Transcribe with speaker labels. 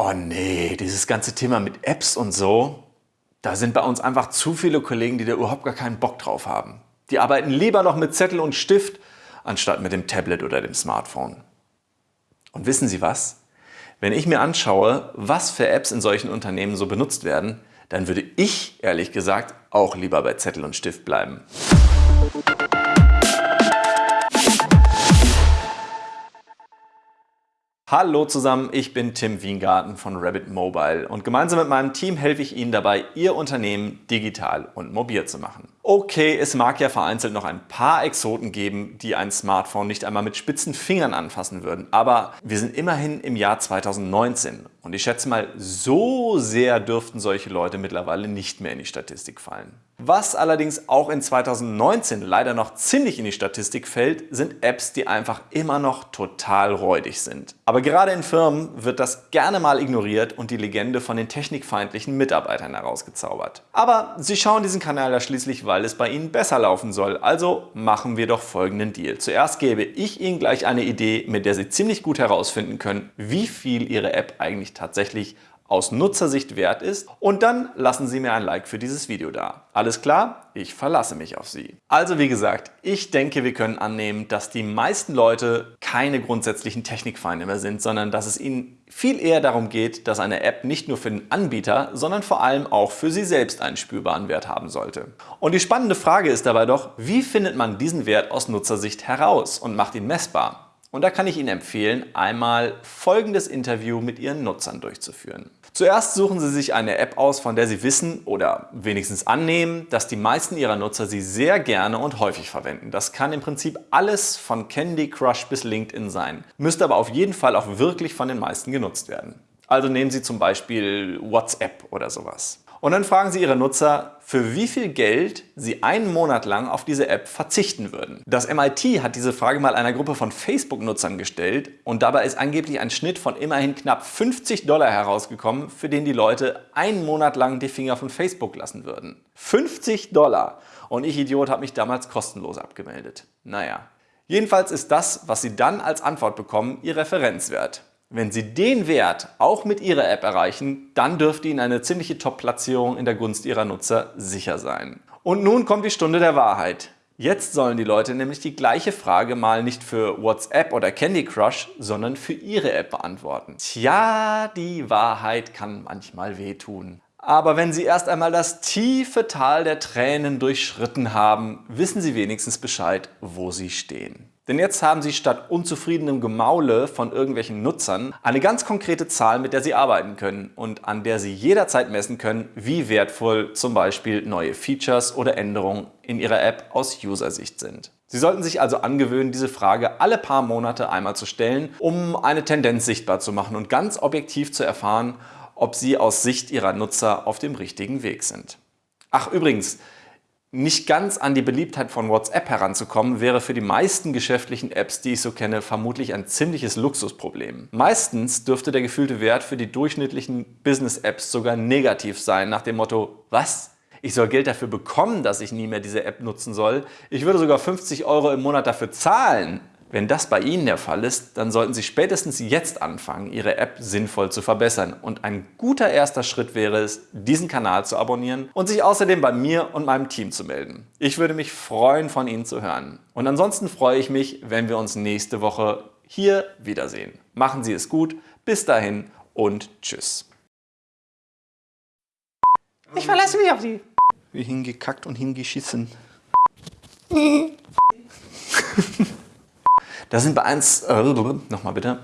Speaker 1: Oh nee, dieses ganze Thema mit Apps und so, da sind bei uns einfach zu viele Kollegen, die da überhaupt gar keinen Bock drauf haben. Die arbeiten lieber noch mit Zettel und Stift, anstatt mit dem Tablet oder dem Smartphone. Und wissen Sie was? Wenn ich mir anschaue, was für Apps in solchen Unternehmen so benutzt werden, dann würde ich, ehrlich gesagt, auch lieber bei Zettel und Stift bleiben. Hallo zusammen, ich bin Tim Wiengarten von Rabbit Mobile und gemeinsam mit meinem Team helfe ich Ihnen dabei, Ihr Unternehmen digital und mobil zu machen. Okay, es mag ja vereinzelt noch ein paar Exoten geben, die ein Smartphone nicht einmal mit spitzen Fingern anfassen würden, aber wir sind immerhin im Jahr 2019 und ich schätze mal, so sehr dürften solche Leute mittlerweile nicht mehr in die Statistik fallen. Was allerdings auch in 2019 leider noch ziemlich in die Statistik fällt, sind Apps, die einfach immer noch total räudig sind. Aber gerade in Firmen wird das gerne mal ignoriert und die Legende von den technikfeindlichen Mitarbeitern herausgezaubert. Aber sie schauen diesen Kanal ja schließlich, weil es bei ihnen besser laufen soll. Also machen wir doch folgenden Deal. Zuerst gebe ich Ihnen gleich eine Idee, mit der Sie ziemlich gut herausfinden können, wie viel Ihre App eigentlich tatsächlich aus Nutzersicht wert ist und dann lassen Sie mir ein Like für dieses Video da. Alles klar? Ich verlasse mich auf Sie. Also wie gesagt, ich denke, wir können annehmen, dass die meisten Leute keine grundsätzlichen Technikfeinde mehr sind, sondern dass es ihnen viel eher darum geht, dass eine App nicht nur für den Anbieter, sondern vor allem auch für Sie selbst einen spürbaren Wert haben sollte. Und die spannende Frage ist dabei doch, wie findet man diesen Wert aus Nutzersicht heraus und macht ihn messbar? Und da kann ich Ihnen empfehlen, einmal folgendes Interview mit Ihren Nutzern durchzuführen. Zuerst suchen Sie sich eine App aus, von der Sie wissen oder wenigstens annehmen, dass die meisten Ihrer Nutzer sie sehr gerne und häufig verwenden. Das kann im Prinzip alles von Candy Crush bis LinkedIn sein, müsste aber auf jeden Fall auch wirklich von den meisten genutzt werden. Also nehmen Sie zum Beispiel WhatsApp oder sowas. Und dann fragen Sie Ihre Nutzer, für wie viel Geld sie einen Monat lang auf diese App verzichten würden. Das MIT hat diese Frage mal einer Gruppe von Facebook-Nutzern gestellt und dabei ist angeblich ein Schnitt von immerhin knapp 50 Dollar herausgekommen, für den die Leute einen Monat lang die Finger von Facebook lassen würden. 50 Dollar! Und ich Idiot habe mich damals kostenlos abgemeldet. Naja. Jedenfalls ist das, was Sie dann als Antwort bekommen, Ihr Referenzwert. Wenn Sie den Wert auch mit Ihrer App erreichen, dann dürfte Ihnen eine ziemliche Top-Platzierung in der Gunst Ihrer Nutzer sicher sein. Und nun kommt die Stunde der Wahrheit. Jetzt sollen die Leute nämlich die gleiche Frage mal nicht für WhatsApp oder Candy Crush, sondern für ihre App beantworten. Tja, die Wahrheit kann manchmal wehtun. Aber wenn Sie erst einmal das tiefe Tal der Tränen durchschritten haben, wissen Sie wenigstens Bescheid, wo Sie stehen. Denn jetzt haben Sie statt unzufriedenem Gemaule von irgendwelchen Nutzern eine ganz konkrete Zahl, mit der Sie arbeiten können und an der Sie jederzeit messen können, wie wertvoll zum Beispiel neue Features oder Änderungen in Ihrer App aus User-Sicht sind. Sie sollten sich also angewöhnen, diese Frage alle paar Monate einmal zu stellen, um eine Tendenz sichtbar zu machen und ganz objektiv zu erfahren, ob Sie aus Sicht Ihrer Nutzer auf dem richtigen Weg sind. Ach übrigens, nicht ganz an die Beliebtheit von WhatsApp heranzukommen, wäre für die meisten geschäftlichen Apps, die ich so kenne, vermutlich ein ziemliches Luxusproblem. Meistens dürfte der gefühlte Wert für die durchschnittlichen Business-Apps sogar negativ sein, nach dem Motto, was? Ich soll Geld dafür bekommen, dass ich nie mehr diese App nutzen soll. Ich würde sogar 50 Euro im Monat dafür zahlen. Wenn das bei Ihnen der Fall ist, dann sollten Sie spätestens jetzt anfangen, Ihre App sinnvoll zu verbessern. Und ein guter erster Schritt wäre es, diesen Kanal zu abonnieren und sich außerdem bei mir und meinem Team zu melden. Ich würde mich freuen, von Ihnen zu hören. Und ansonsten freue ich mich, wenn wir uns nächste Woche hier wiedersehen. Machen Sie es gut, bis dahin und Tschüss.
Speaker 2: Ich verlasse mich auf Sie.
Speaker 1: Wie hingekackt und hingeschissen. Da sind bei 1, äh, nochmal bitte.